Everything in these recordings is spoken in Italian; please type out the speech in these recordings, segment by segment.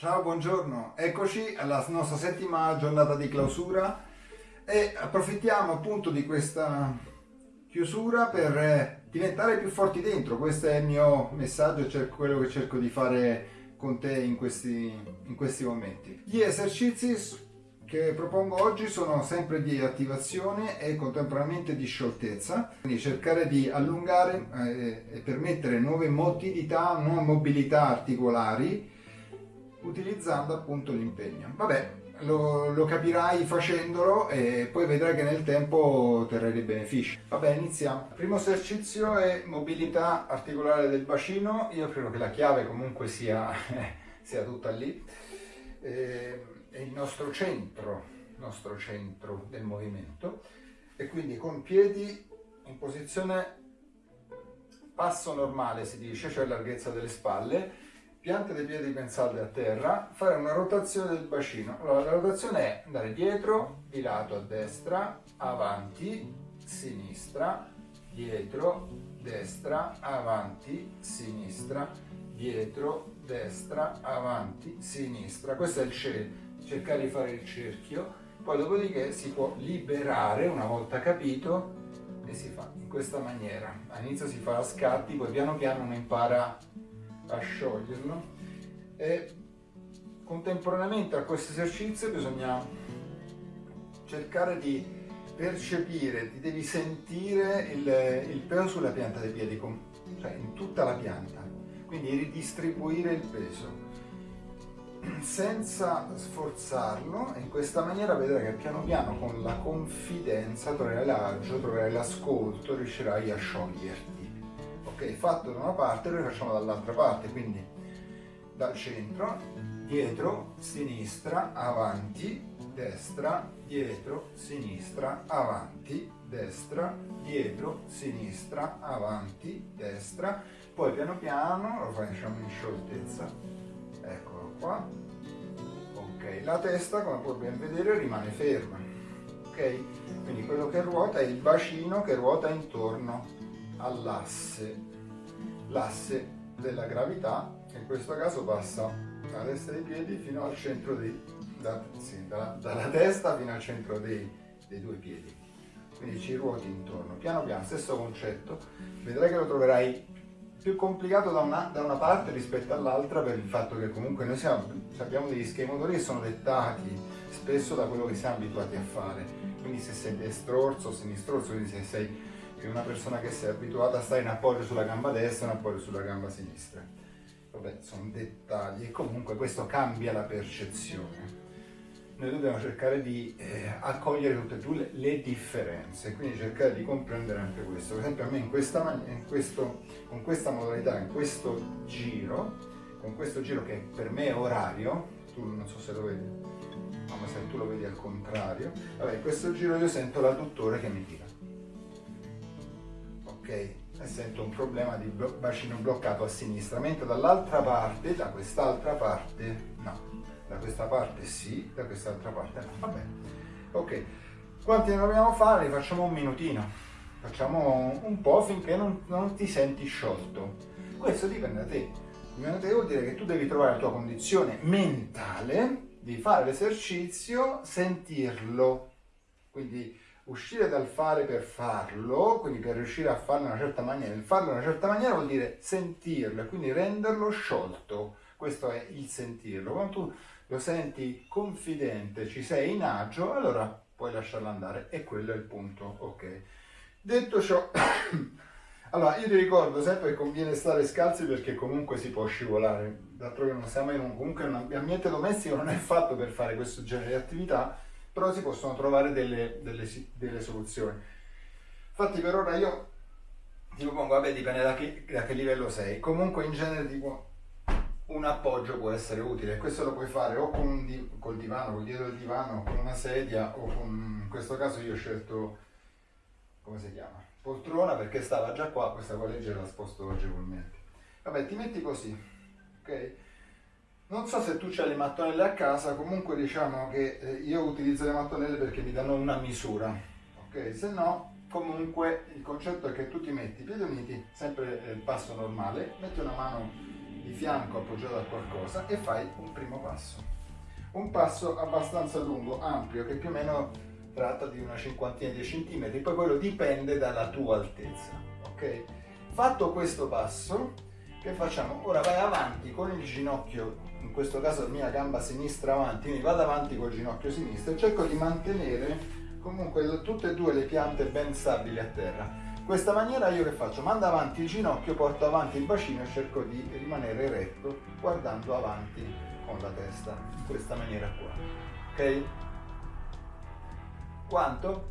Ciao, buongiorno, eccoci alla nostra settima giornata di clausura e approfittiamo appunto di questa chiusura per eh, diventare più forti dentro, questo è il mio messaggio, cioè quello che cerco di fare con te in questi, in questi momenti. Gli esercizi che propongo oggi sono sempre di attivazione e contemporaneamente di scioltezza, quindi cercare di allungare eh, e permettere nuove motilità, nuove mobilità articolari utilizzando appunto l'impegno. Vabbè, lo, lo, capirai facendolo e poi vedrai che nel tempo otterrai dei benefici. Vabbè, iniziamo. Il primo esercizio è mobilità articolare del bacino. Io credo che la chiave comunque sia, sia tutta lì. Eh, è il nostro centro, nostro centro del movimento e quindi con piedi in posizione passo normale si dice, cioè larghezza delle spalle, piante dei piedi ben salde a terra, fare una rotazione del bacino. Allora, la rotazione è andare dietro, di lato a destra, avanti, sinistra, dietro, destra, avanti, sinistra, dietro, destra, avanti, sinistra. Questo è il cerchio cercare di fare il cerchio, poi dopodiché si può liberare una volta capito e si fa in questa maniera. All'inizio si fa a scatti, poi piano piano uno impara a scioglierlo. E contemporaneamente a questo esercizio bisogna cercare di percepire, ti devi sentire il, il peso sulla pianta dei piedi, cioè in tutta la pianta, quindi ridistribuire il peso. Senza sforzarlo in questa maniera vedrai che piano piano con la confidenza troverai l'agio, troverai l'ascolto, riuscirai a scioglierti. Ok, fatto da una parte, lo facciamo dall'altra parte, quindi dal centro, dietro, sinistra, avanti, destra, dietro, sinistra, avanti, destra, dietro, sinistra, avanti, destra, poi piano piano lo facciamo in scioltezza, eccolo qua, ok la testa come puoi ben vedere rimane ferma. Ok? Quindi quello che ruota è il bacino che ruota intorno all'asse l'asse della gravità in questo caso passa dalla testa dei piedi fino al centro dei da, sì, da, dalla testa fino al centro dei, dei due piedi. Quindi ci ruoti intorno. Piano piano stesso concetto. Vedrai che lo troverai più complicato da una, da una parte rispetto all'altra per il fatto che comunque noi siamo, abbiamo degli schemi motori che sono dettati spesso da quello che siamo abituati a fare. Quindi se sei destrorso sinistrorso, quindi se sei una persona che si è abituata a stare in appoggio sulla gamba destra e in appoggio sulla gamba sinistra. Vabbè, sono dettagli e comunque questo cambia la percezione noi dobbiamo cercare di eh, accogliere tutte e due le differenze, quindi cercare di comprendere anche questo. Per esempio a me in questa, in questo, con questa modalità, in questo giro, con questo giro che per me è orario, tu non so se lo vedi, ma se tu lo vedi al contrario, vabbè, in questo giro io sento l'adduttore che mi tira. Ok? Sento un problema di bacino bloccato a sinistra, mentre dall'altra parte, da quest'altra parte, no da questa parte sì, da quest'altra parte no, va bene. Ok, quanti ne dobbiamo fare? Facciamo un minutino, facciamo un po' finché non, non ti senti sciolto. Questo dipende da te, dipende da te vuol dire che tu devi trovare la tua condizione mentale di fare l'esercizio, sentirlo, quindi uscire dal fare per farlo, quindi per riuscire a farlo in una certa maniera, il farlo in una certa maniera vuol dire sentirlo e quindi renderlo sciolto, questo è il sentirlo. Quando tu lo senti confidente, ci sei in agio, allora puoi lasciarlo andare e quello è il punto, ok. Detto ciò, allora io ti ricordo sempre che conviene stare scalzi perché comunque si può scivolare, d'altronde non siamo in un, comunque un ambiente domestico non è fatto per fare questo genere di attività, però si possono trovare delle, delle, delle soluzioni. Infatti per ora io ti propongo, vabbè dipende da che, da che livello sei, comunque in genere tipo un appoggio può essere utile. Questo lo puoi fare o con di, col divano, col dietro del divano, con una sedia o con, in questo caso io ho scelto, come si chiama? Poltrona perché stava già qua, questa qua leggera la sposto agevolmente. Vabbè, ti metti così, ok? Non so se tu hai le mattonelle a casa, comunque diciamo che eh, io utilizzo le mattonelle perché mi danno una misura, ok? Se no, comunque il concetto è che tu ti metti i piedi uniti, sempre il passo normale, metti una mano di fianco appoggiato a qualcosa e fai un primo passo. Un passo abbastanza lungo, ampio, che più o meno tratta di una cinquantina di centimetri, poi quello dipende dalla tua altezza, ok? Fatto questo passo, che facciamo? Ora vai avanti con il ginocchio, in questo caso la mia gamba sinistra avanti, quindi vado avanti col ginocchio sinistro e cerco di mantenere comunque tutte e due le piante ben stabili a terra. Questa maniera io che faccio? Mando avanti il ginocchio, porto avanti il bacino e cerco di rimanere eretto guardando avanti con la testa, in questa maniera qua. Ok? Quanto?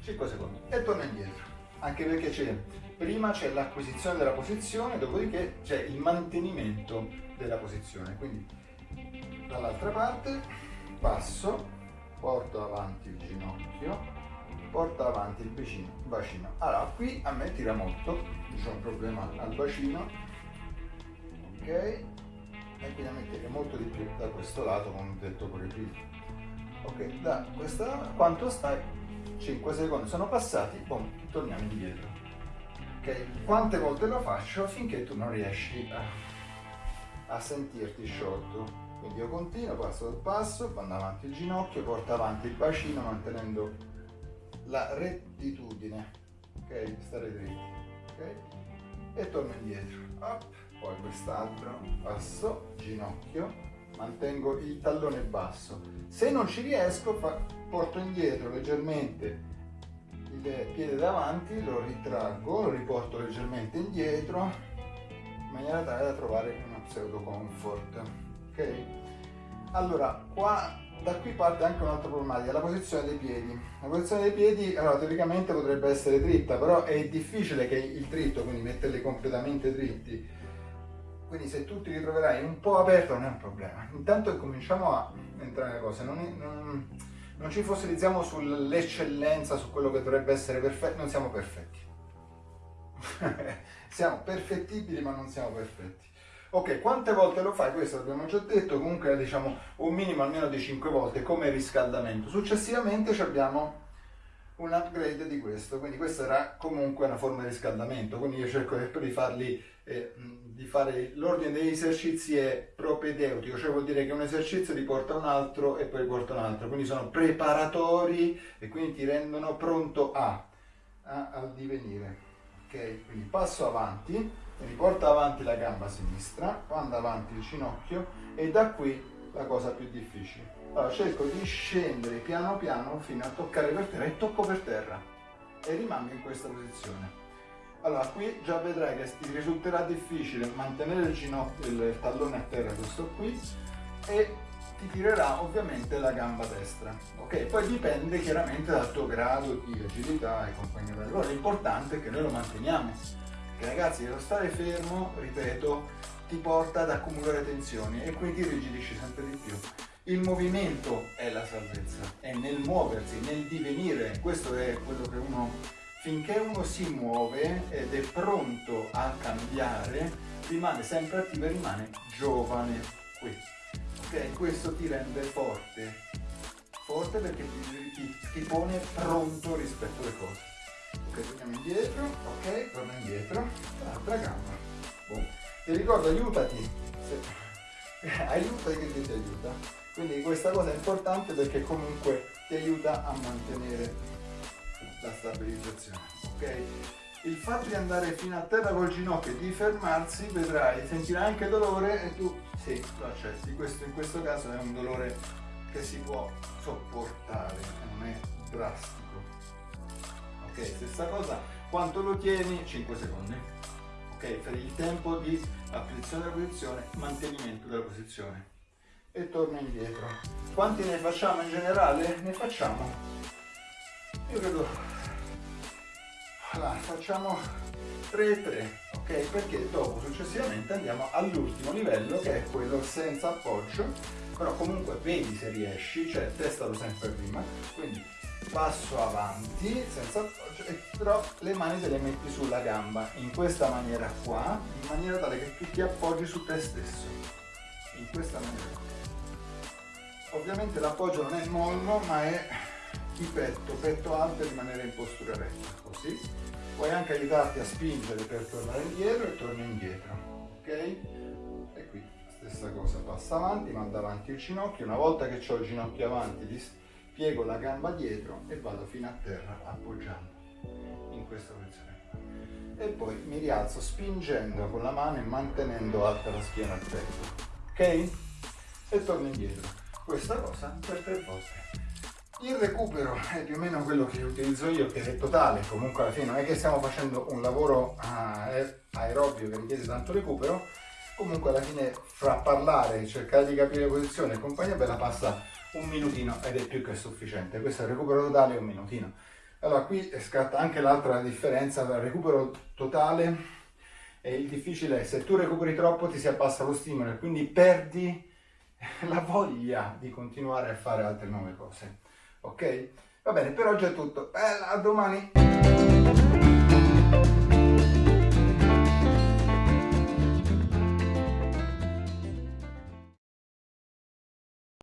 5 secondi. E torno indietro. Anche perché c'è, prima c'è l'acquisizione della posizione, dopodiché c'è il mantenimento della posizione. Quindi dall'altra parte passo, porto avanti il ginocchio, porta avanti il bacino, bacino. Allora, qui a me tira molto, c'è un problema al bacino, ok? E quindi a me tira molto di più da questo lato, come ho detto pure prima. Ok, da questa quanto stai? 5 secondi sono passati, boom, torniamo indietro. Ok, quante volte lo faccio finché tu non riesci a, a sentirti sciolto. Quindi io continuo, passo il passo, vado avanti il ginocchio, porto avanti il bacino mantenendo la rettitudine, ok? Stare dritti, ok? E torno indietro, Up. poi quest'altro, passo, ginocchio, mantengo il tallone basso. Se non ci riesco, fa, porto indietro leggermente il piede davanti, lo ritraggo, lo riporto leggermente indietro, in maniera tale da trovare una pseudo comfort, ok? Allora, qua da qui parte anche un'altra problematica, la posizione dei piedi. La posizione dei piedi, allora, teoricamente potrebbe essere dritta, però è difficile che il dritto, quindi metterli completamente dritti. Quindi se tu ti ritroverai un po' aperto non è un problema. Intanto cominciamo a entrare nelle cose, non, non, non ci fossilizziamo sull'eccellenza, su quello che dovrebbe essere perfetto, non siamo perfetti. siamo perfettibili ma non siamo perfetti. Ok, quante volte lo fai? Questo l'abbiamo già detto, comunque diciamo un minimo almeno di 5 volte come riscaldamento. Successivamente abbiamo un upgrade di questo, quindi questa era comunque una forma di riscaldamento, quindi io cerco di farli, eh, di fare l'ordine degli esercizi è propedeutico, cioè vuol dire che un esercizio ti porta un altro e poi riporta un altro, quindi sono preparatori e quindi ti rendono pronto a, a al divenire. Ok, quindi passo avanti quindi porta avanti la gamba sinistra, manda avanti il ginocchio e da qui la cosa più difficile. Allora cerco di scendere piano piano fino a toccare per terra e tocco per terra e rimango in questa posizione. Allora qui già vedrai che ti risulterà difficile mantenere il ginocchio, il tallone a terra, questo qui, e ti tirerà ovviamente la gamba destra. Ok, poi dipende chiaramente dal tuo grado di agilità e compagnia. Però l'importante è che noi lo manteniamo che ragazzi lo stare fermo, ripeto, ti porta ad accumulare tensioni e quindi rigidisci sempre di più. Il movimento è la salvezza, è nel muoversi, nel divenire, questo è quello che uno, finché uno si muove ed è pronto a cambiare, rimane sempre attivo e rimane giovane. Qui. Ok, questo ti rende forte, forte perché ti, ti, ti pone pronto rispetto alle cose. Ok torniamo indietro. Ok torna indietro. L'altra gamba boom. ti ricordo aiutati. Se... aiutati che ti aiuta. Quindi questa cosa è importante perché comunque ti aiuta a mantenere la stabilizzazione ok? Il fatto di andare fino a terra col ginocchio e di fermarsi vedrai sentirai anche dolore e tu sì lo accetti. Questo in questo caso è un dolore che si può sopportare non è drastico. Ok stessa cosa quanto lo tieni? 5 secondi. Ok per il tempo di acquisizione della posizione mantenimento della posizione. E torno indietro. Quanti ne facciamo in generale? ne facciamo io credo allora, facciamo 3 e 3 ok? Perché dopo successivamente andiamo all'ultimo livello che è quello senza appoggio. Però comunque vedi se riesci cioè testalo sempre prima. Quindi passo avanti senza appoggio però le mani te le metti sulla gamba in questa maniera qua in maniera tale che tu ti appoggi su te stesso. In questa maniera ovviamente l'appoggio non è mollo ma è di petto petto alto e rimanere in postura retta così. Puoi anche aiutarti a spingere per tornare indietro e torni indietro ok? Stessa cosa, passa avanti, manda avanti il ginocchio, una volta che ho il ginocchio avanti piego la gamba dietro e vado fino a terra appoggiando in questa posizione e poi mi rialzo spingendo con la mano e mantenendo alta la schiena al petto ok? e torno indietro. Questa cosa per tre volte il recupero è più o meno quello che utilizzo io, che è totale, comunque alla fine non è che stiamo facendo un lavoro uh, aerobio che richiede tanto recupero, comunque alla fine fra parlare, cercare di capire posizione e compagnia bella passa un minutino ed è più che sufficiente. Questo è il recupero totale, un minutino. Allora qui scatta anche l'altra differenza tra recupero totale e il difficile è se tu recuperi troppo ti si abbassa lo stimolo e quindi perdi la voglia di continuare a fare altre nuove cose ok? Va bene, per oggi è tutto. Eh, a domani!